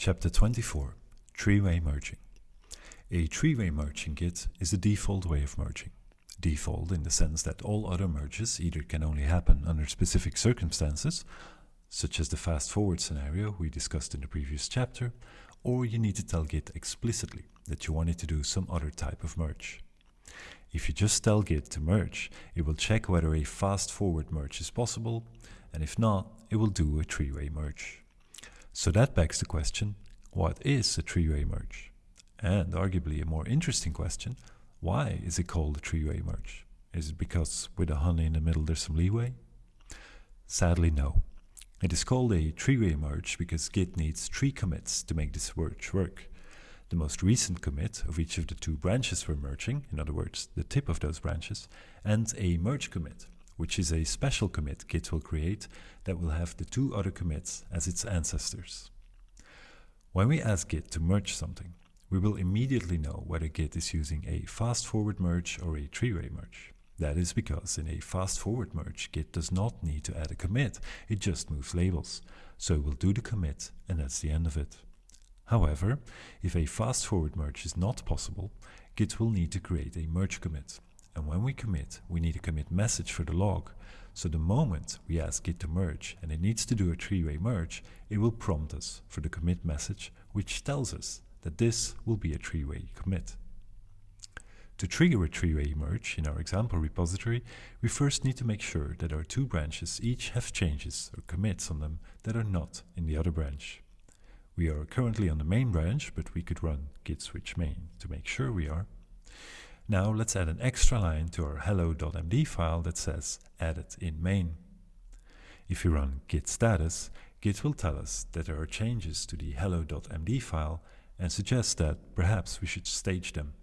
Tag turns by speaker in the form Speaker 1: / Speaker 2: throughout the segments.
Speaker 1: Chapter 24 Three-Way Merging A three-way merging Git is the default way of merging. Default in the sense that all other merges either can only happen under specific circumstances, such as the fast-forward scenario we discussed in the previous chapter, or you need to tell Git explicitly that you want it to do some other type of merge. If you just tell Git to merge, it will check whether a fast-forward merge is possible, and if not, it will do a three-way merge. So that begs the question, what is a three-way merge? And arguably a more interesting question, why is it called a three-way merge? Is it because with a honey in the middle there's some leeway? Sadly no. It is called a three-way merge because Git needs three commits to make this merge work. The most recent commit of each of the two branches we're merging, in other words, the tip of those branches, and a merge commit, which is a special commit Git will create that will have the two other commits as its ancestors. When we ask Git to merge something, we will immediately know whether Git is using a fast-forward merge or a three-way merge. That is because in a fast-forward merge, Git does not need to add a commit, it just moves labels. So it will do the commit and that's the end of it. However, if a fast-forward merge is not possible, Git will need to create a merge commit. And when we commit, we need a commit message for the log. So the moment we ask Git to merge and it needs to do a three-way merge, it will prompt us for the commit message, which tells us that this will be a three-way commit. To trigger a three-way merge in our example repository, we first need to make sure that our two branches each have changes or commits on them that are not in the other branch. We are currently on the main branch, but we could run git switch main to make sure we are. Now let's add an extra line to our hello.md file that says added in main. If we run git status, Git will tell us that there are changes to the hello.md file and suggest that perhaps we should stage them.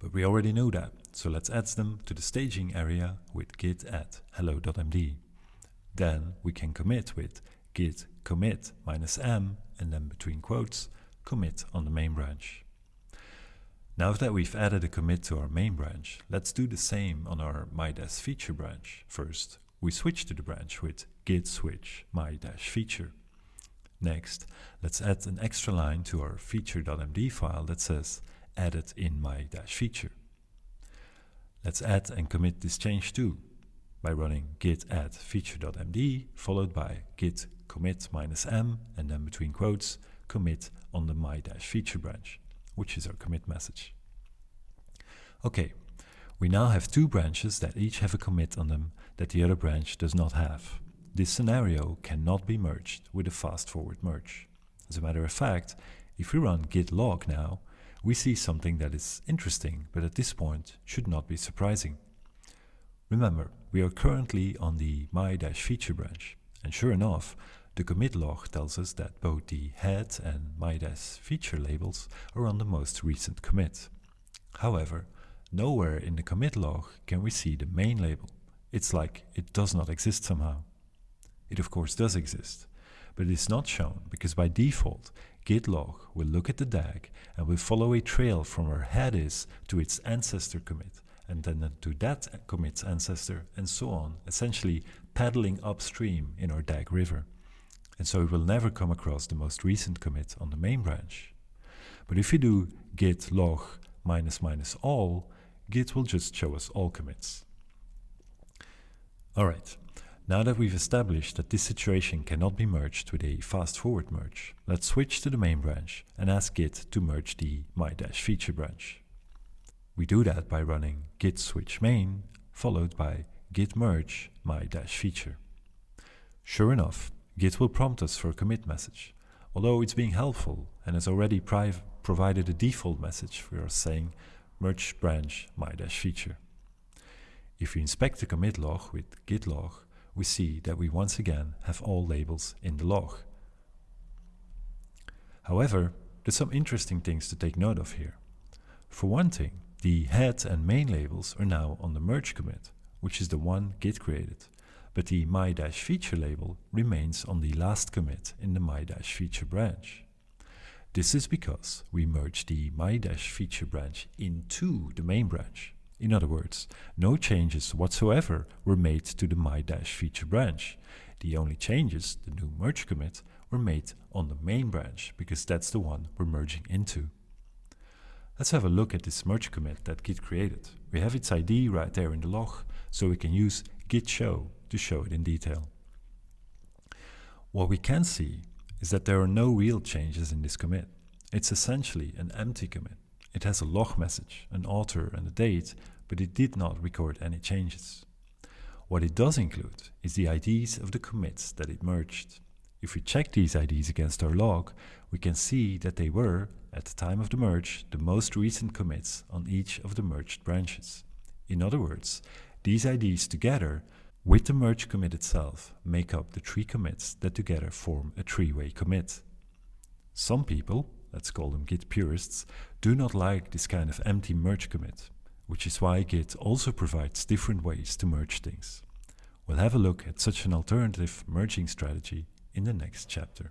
Speaker 1: But we already know that, so let's add them to the staging area with git add hello.md. Then we can commit with git commit minus m and then between quotes commit on the main branch. Now that we've added a commit to our main branch, let's do the same on our my-feature branch. First, we switch to the branch with git switch my-feature. Next, let's add an extra line to our feature.md file that says added in my-feature. Let's add and commit this change too by running git add feature.md followed by git commit minus m and then between quotes commit on the my-feature branch which is our commit message. Okay, we now have two branches that each have a commit on them that the other branch does not have. This scenario cannot be merged with a fast-forward merge. As a matter of fact, if we run git log now, we see something that is interesting, but at this point should not be surprising. Remember, we are currently on the my-feature branch, and sure enough, the commit log tells us that both the head and my-feature labels are on the most recent commit. However, nowhere in the commit log can we see the main label. It's like it does not exist somehow. It of course does exist, but it is not shown because by default git log will look at the DAG and will follow a trail from where head is to its ancestor commit and then to that commit's ancestor and so on, essentially paddling upstream in our DAG river and so it will never come across the most recent commit on the main branch. But if we do git log minus minus all, Git will just show us all commits. Alright, now that we've established that this situation cannot be merged with a fast-forward merge, let's switch to the main branch and ask Git to merge the my-feature branch. We do that by running git switch main followed by git merge my-feature. Sure enough, Git will prompt us for a commit message, although it's being helpful and has already provided a default message for us saying merge branch my-feature. If we inspect the commit log with git log, we see that we once again have all labels in the log. However, there's some interesting things to take note of here. For one thing, the head and main labels are now on the merge commit, which is the one Git created, but the my-feature label remains on the last commit in the my-feature branch. This is because we merged the my-feature branch into the main branch. In other words, no changes whatsoever were made to the my-feature branch. The only changes, the new merge commit, were made on the main branch because that's the one we're merging into. Let's have a look at this merge commit that Git created. We have its ID right there in the log, so we can use git show to show it in detail. What we can see is that there are no real changes in this commit. It's essentially an empty commit. It has a log message, an author and a date, but it did not record any changes. What it does include is the IDs of the commits that it merged. If we check these IDs against our log, we can see that they were, at the time of the merge, the most recent commits on each of the merged branches. In other words, these IDs together, with the merge commit itself, make up the three commits that together form a three-way commit. Some people, let's call them Git purists, do not like this kind of empty merge commit which is why Git also provides different ways to merge things. We'll have a look at such an alternative merging strategy in the next chapter.